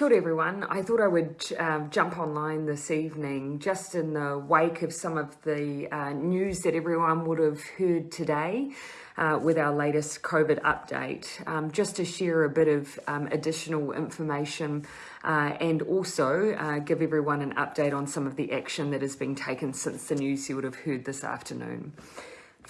Kia ora everyone. I thought I would um, jump online this evening just in the wake of some of the uh, news that everyone would have heard today uh, with our latest COVID update, um, just to share a bit of um, additional information uh, and also uh, give everyone an update on some of the action that has been taken since the news you would have heard this afternoon.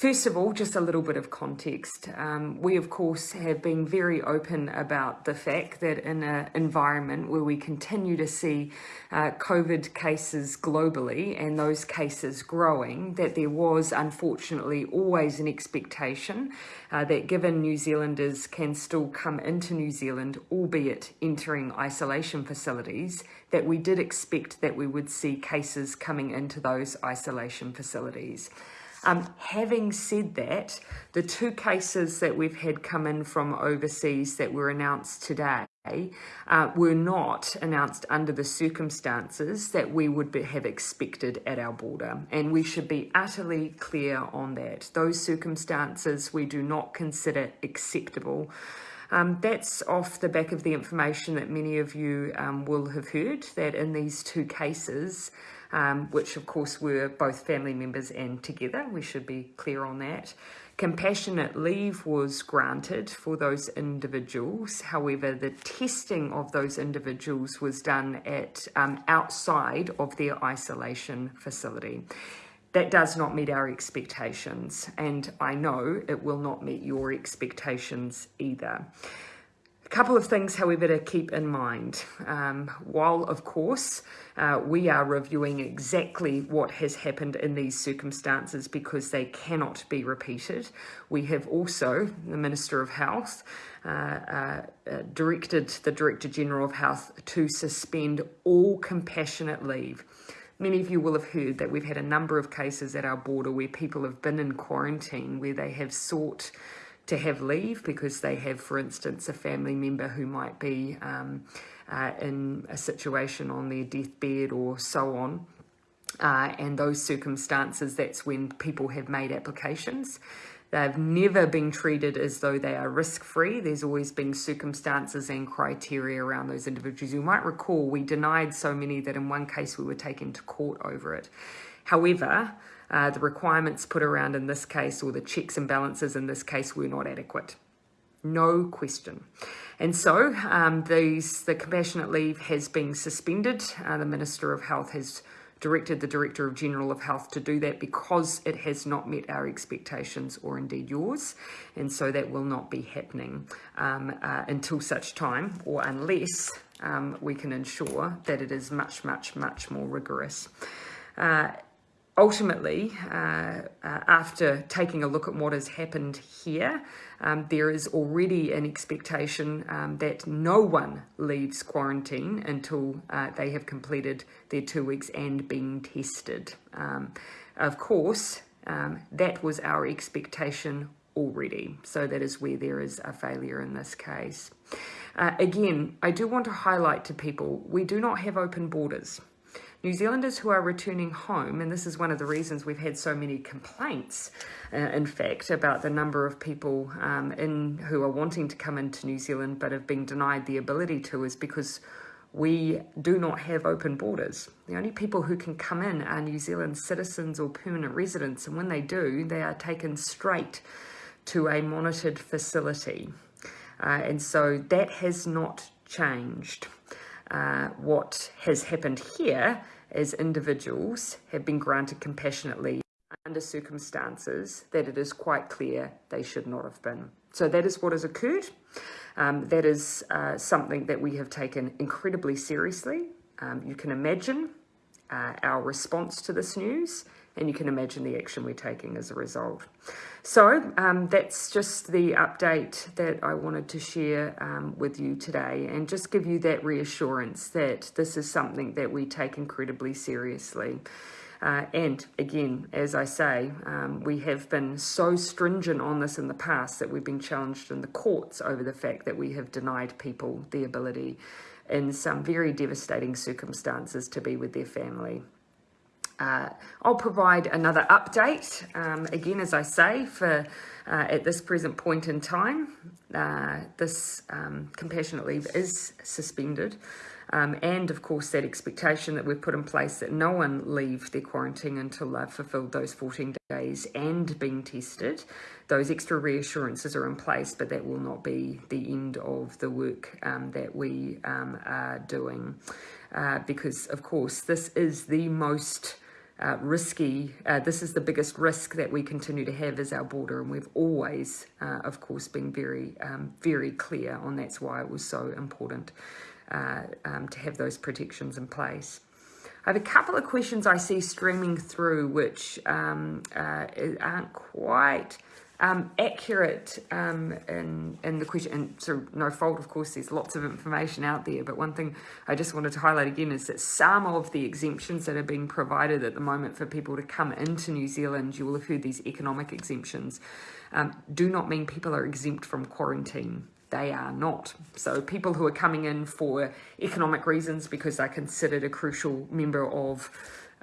First of all, just a little bit of context. Um, we, of course, have been very open about the fact that in an environment where we continue to see uh, COVID cases globally and those cases growing, that there was unfortunately always an expectation uh, that given New Zealanders can still come into New Zealand, albeit entering isolation facilities, that we did expect that we would see cases coming into those isolation facilities. Um, having said that, the two cases that we've had come in from overseas that were announced today uh, were not announced under the circumstances that we would be, have expected at our border. And we should be utterly clear on that. Those circumstances we do not consider acceptable. Um, that's off the back of the information that many of you um, will have heard that in these two cases, um, which of course were both family members and together. We should be clear on that. Compassionate leave was granted for those individuals. However, the testing of those individuals was done at um, outside of their isolation facility. That does not meet our expectations, and I know it will not meet your expectations either couple of things, however, to keep in mind. Um, while, of course, uh, we are reviewing exactly what has happened in these circumstances because they cannot be repeated, we have also, the Minister of Health, uh, uh, directed the Director General of Health to suspend all compassionate leave. Many of you will have heard that we've had a number of cases at our border where people have been in quarantine, where they have sought to have leave because they have, for instance, a family member who might be um, uh, in a situation on their deathbed or so on. Uh, and those circumstances, that's when people have made applications. They've never been treated as though they are risk-free. There's always been circumstances and criteria around those individuals. You might recall we denied so many that in one case we were taken to court over it. However, uh, the requirements put around in this case or the checks and balances in this case were not adequate. No question. And so um, these, the compassionate leave has been suspended. Uh, the Minister of Health has directed the Director of General of Health to do that because it has not met our expectations or indeed yours. And so that will not be happening um, uh, until such time or unless um, we can ensure that it is much, much, much more rigorous. Uh, ultimately, uh, uh, after taking a look at what has happened here, um, there is already an expectation um, that no one leaves quarantine until uh, they have completed their two weeks and been tested. Um, of course, um, that was our expectation already. So that is where there is a failure in this case. Uh, again, I do want to highlight to people, we do not have open borders. New Zealanders who are returning home, and this is one of the reasons we've had so many complaints, uh, in fact, about the number of people um, in who are wanting to come into New Zealand but have been denied the ability to, is because we do not have open borders. The only people who can come in are New Zealand citizens or permanent residents, and when they do, they are taken straight to a monitored facility. Uh, and so that has not changed. Uh, what has happened here is individuals have been granted compassionate leave under circumstances that it is quite clear they should not have been. So that is what has occurred. Um, that is uh, something that we have taken incredibly seriously. Um, you can imagine uh, our response to this news and you can imagine the action we're taking as a result. So um, that's just the update that I wanted to share um, with you today and just give you that reassurance that this is something that we take incredibly seriously. Uh, and again, as I say, um, we have been so stringent on this in the past that we've been challenged in the courts over the fact that we have denied people the ability in some very devastating circumstances to be with their family. Uh, I'll provide another update, um, again, as I say, for uh, at this present point in time. uh, this um, compassionate leave is suspended. Um, and of course, that expectation that we've put in place that no one leave their quarantine until they've fulfilled those 14 days and been tested. Those extra reassurances are in place, but that will not be the end of the work um, that we um, are doing. Uh, because, of course, this is the most uh, risky, uh, this is the biggest risk that we continue to have as our border, and we've always, uh, of course, been very, um, very clear on that's why it was so important uh, um, to have those protections in place. I have a couple of questions I see streaming through which um, uh, aren't quite um, accurate um, in, in the question, and of no fault, of course, there's lots of information out there, but one thing I just wanted to highlight again is that some of the exemptions that are being provided at the moment for people to come into New Zealand, you will have heard these economic exemptions, um, do not mean people are exempt from quarantine they are not. So people who are coming in for economic reasons because they're considered a crucial member of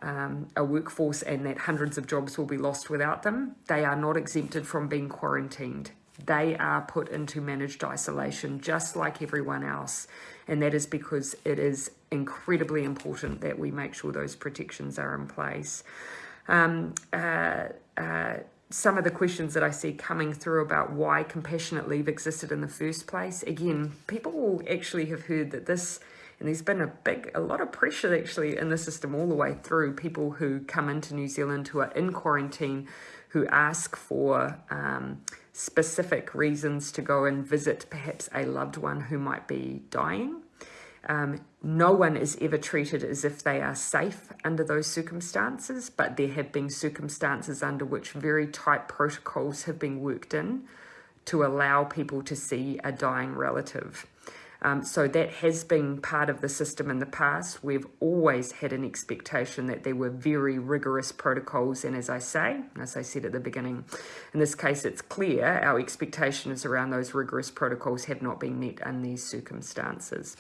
um, a workforce and that hundreds of jobs will be lost without them, they are not exempted from being quarantined. They are put into managed isolation just like everyone else. And that is because it is incredibly important that we make sure those protections are in place. Um, uh, uh, some of the questions that I see coming through about why compassionate leave existed in the first place. Again, people will actually have heard that this, and there's been a big, a lot of pressure actually in the system all the way through. People who come into New Zealand who are in quarantine, who ask for um, specific reasons to go and visit perhaps a loved one who might be dying. Um, no one is ever treated as if they are safe under those circumstances, but there have been circumstances under which very tight protocols have been worked in to allow people to see a dying relative. Um, so that has been part of the system in the past. We've always had an expectation that there were very rigorous protocols. And as I say, as I said at the beginning, in this case, it's clear our expectations around those rigorous protocols have not been met in these circumstances.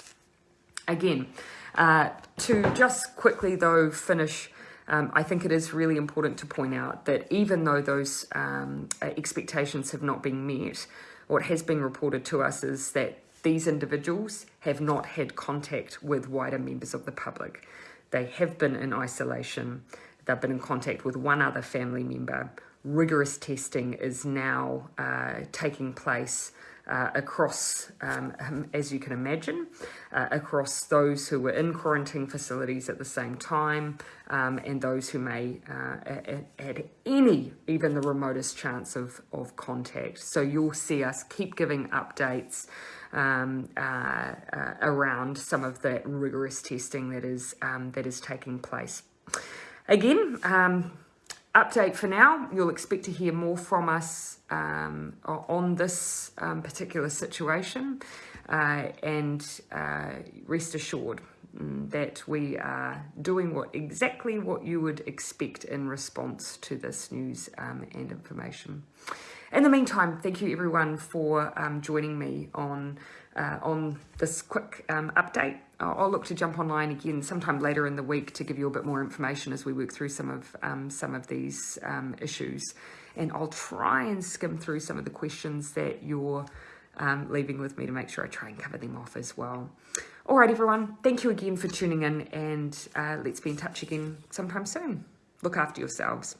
Again, uh, to just quickly though finish, um, I think it is really important to point out that even though those um, expectations have not been met, what has been reported to us is that these individuals have not had contact with wider members of the public. They have been in isolation. They've been in contact with one other family member. Rigorous testing is now uh, taking place uh, across, um, as you can imagine, uh, across those who were in quarantine facilities at the same time um, and those who may uh, had any, even the remotest chance of, of contact. So you'll see us keep giving updates um, uh, uh, around some of the rigorous testing that is, um, that is taking place. Again, um, update for now. You'll expect to hear more from us um, on this um, particular situation uh, and uh, rest assured mm, that we are doing what exactly what you would expect in response to this news um, and information. In the meantime, thank you everyone for um, joining me on uh, on this quick um, update. I'll, I'll, look to jump online again sometime later in the week to give you a bit more information as we work through some of um, some of these um, issues. And I'll try and skim through some of the questions that you're um, leaving with me to make sure I try and cover them off as well. All right, everyone. Thank you again for tuning in and uh, let's be in touch again sometime soon. Look after yourselves.